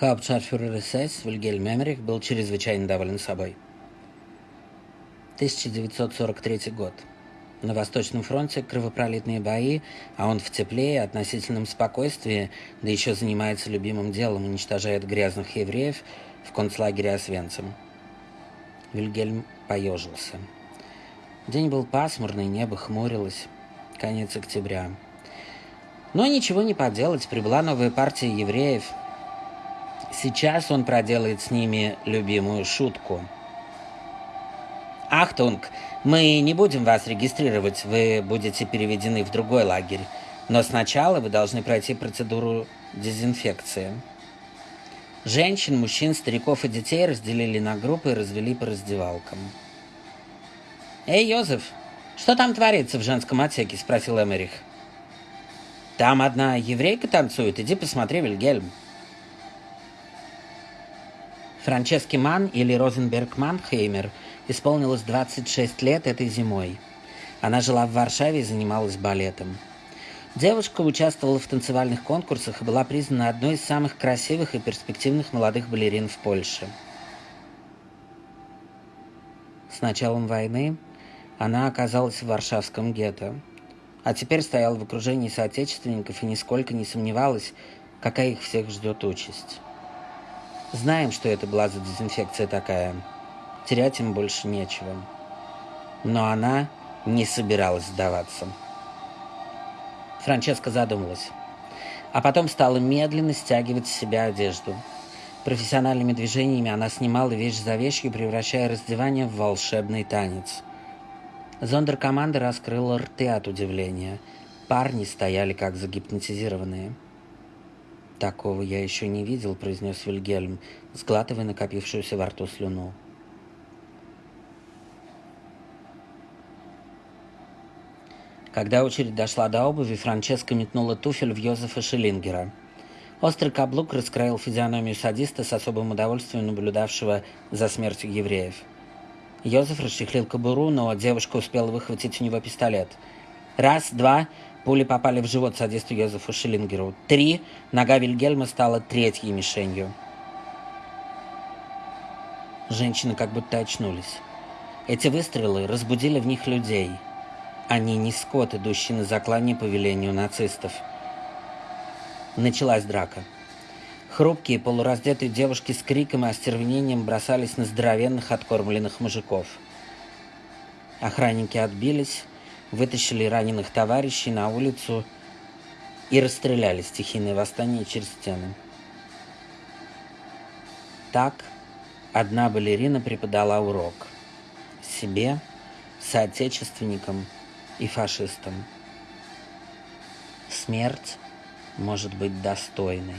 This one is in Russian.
Hauptscharführer СС Вильгельм Эмерих был чрезвычайно доволен собой. 1943 год. На Восточном фронте кровопролитные бои, а он в тепле и относительном спокойствии, да еще занимается любимым делом, уничтожает грязных евреев в концлагере Освенцим. Вильгельм поежился. День был пасмурный, небо хмурилось. Конец октября. Но ничего не поделать, прибыла новая партия евреев. Сейчас он проделает с ними любимую шутку. «Achtung, мы не будем вас регистрировать, вы будете переведены в другой лагерь. Но сначала вы должны пройти процедуру дезинфекции». Женщин, мужчин, стариков и детей разделили на группы и развели по раздевалкам. «Эй, Йозеф, что там творится в женском отсеке?» – спросил Эмерих. «Там одна еврейка танцует, иди посмотри, Вильгельм». Франчески Ман или Розенберг Манхеймер исполнилось 26 лет этой зимой. Она жила в Варшаве и занималась балетом. Девушка участвовала в танцевальных конкурсах и была признана одной из самых красивых и перспективных молодых балерин в Польше. С началом войны она оказалась в Варшавском гетто, а теперь стояла в окружении соотечественников и нисколько не сомневалась, какая их всех ждет участь. Знаем, что это была за дезинфекция такая. Терять им больше нечего. Но она не собиралась сдаваться. Франческа задумалась. А потом стала медленно стягивать с себя одежду. Профессиональными движениями она снимала вещь за вещью, превращая раздевание в волшебный танец. Зондеркоманда раскрыла рты от удивления. Парни стояли как загипнотизированные. «Такого я еще не видел», — произнес Вильгельм, сглатывая накопившуюся во рту слюну. Когда очередь дошла до обуви, Франческа метнула туфель в Йозефа Шиллингера. Острый каблук раскроил физиономию садиста с особым удовольствием наблюдавшего за смертью евреев. Йозеф расчехлил кобуру, но девушка успела выхватить у него пистолет. Раз, два, Пули попали в живот садисту Йозефу Шиллингеру. Три. Нога Вильгельма стала третьей мишенью. Женщины как будто очнулись. Эти выстрелы разбудили в них людей. Они не скот, идущий на заклание по велению нацистов. Началась драка. Хрупкие, полураздетые девушки с криком и остервенением бросались на здоровенных откормленных мужиков. Охранники отбились, вытащили раненых товарищей на улицу и расстреляли стихийное восстание через стены. Так одна балерина преподала урок себе, соотечественникам и фашистам. Смерть может быть достойной.